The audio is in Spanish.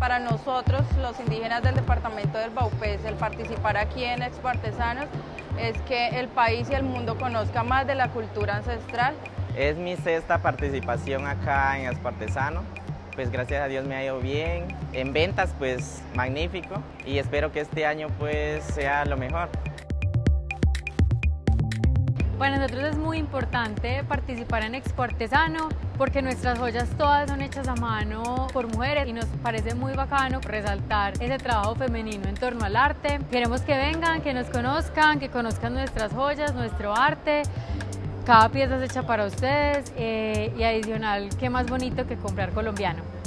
Para nosotros, los indígenas del departamento del Baupés, el participar aquí en Expo Artesanos es que el país y el mundo conozca más de la cultura ancestral. Es mi sexta participación acá en Expo Artesano. Pues gracias a Dios me ha ido bien. En ventas pues magnífico y espero que este año pues sea lo mejor. Para nosotros es muy importante participar en Expo Artesano porque nuestras joyas todas son hechas a mano por mujeres y nos parece muy bacano resaltar ese trabajo femenino en torno al arte. Queremos que vengan, que nos conozcan, que conozcan nuestras joyas, nuestro arte. Cada pieza es hecha para ustedes eh, y adicional, qué más bonito que comprar colombiano.